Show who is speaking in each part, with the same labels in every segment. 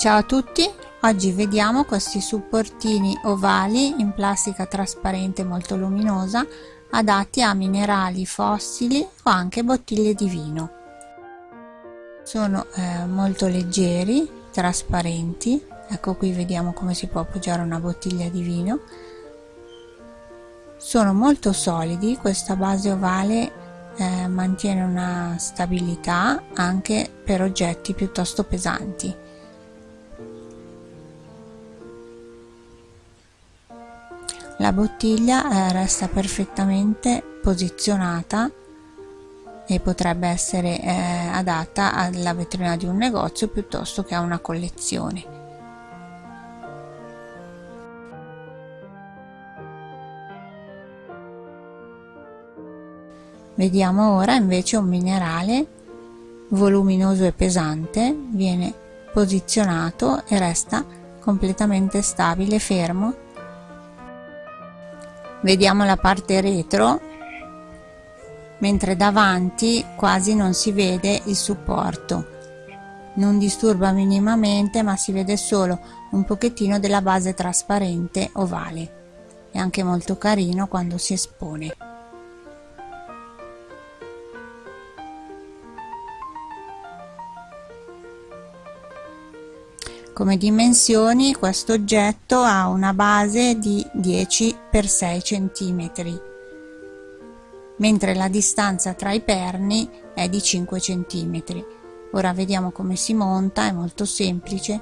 Speaker 1: Ciao a tutti, oggi vediamo questi supportini ovali in plastica trasparente molto luminosa adatti a minerali fossili o anche bottiglie di vino. Sono eh, molto leggeri, trasparenti, ecco qui vediamo come si può appoggiare una bottiglia di vino. Sono molto solidi, questa base ovale eh, mantiene una stabilità anche per oggetti piuttosto pesanti la bottiglia eh, resta perfettamente posizionata e potrebbe essere eh, adatta alla vetrina di un negozio piuttosto che a una collezione. Vediamo ora invece un minerale voluminoso e pesante viene posizionato e resta completamente stabile fermo vediamo la parte retro mentre davanti quasi non si vede il supporto. Non disturba minimamente ma si vede solo un pochettino della base trasparente ovale. È anche molto carino quando si espone come dimensioni questo oggetto ha una base di 10 x 6 cm mentre la distanza tra i perni è di 5 cm ora vediamo come si monta è molto semplice.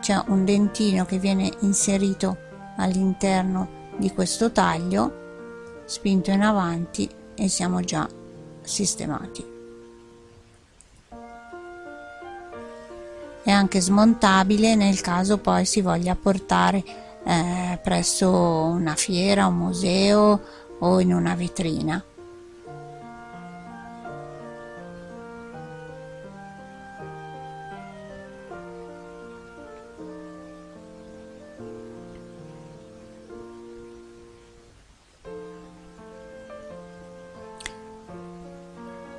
Speaker 1: C'è un dentino che viene inserito all'interno di questo taglio spinto in avanti e siamo già sistemati è anche smontabile nel caso poi si voglia portare eh, presso una fiera, un museo o in una vetrina.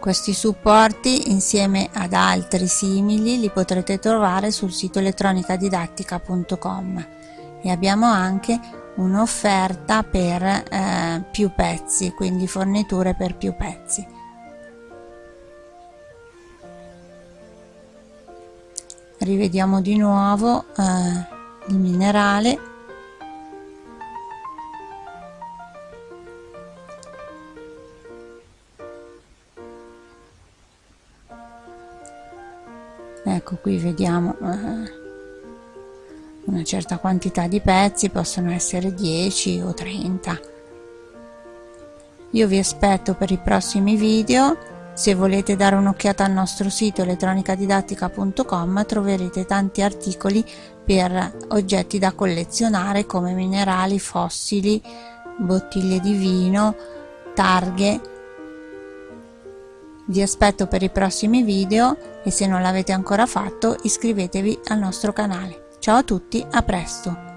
Speaker 1: Questi supporti insieme ad altri simili li potrete trovare sul sito elettronicadidattica.com e abbiamo anche un'offerta per eh, più pezzi, quindi forniture per più pezzi. Rivediamo di nuovo eh, il minerale ecco qui vediamo eh, una certa quantità di pezzi possono essere 10 o 30 io vi aspetto per i prossimi video. Se volete dare un'occhiata al nostro sito elettronicadidattica.com troverete tanti articoli per oggetti da collezionare come minerali, fossili, bottiglie di vino, targhe. Vi aspetto per i prossimi video e se non l'avete ancora fatto iscrivetevi al nostro canale. Ciao a tutti, a presto!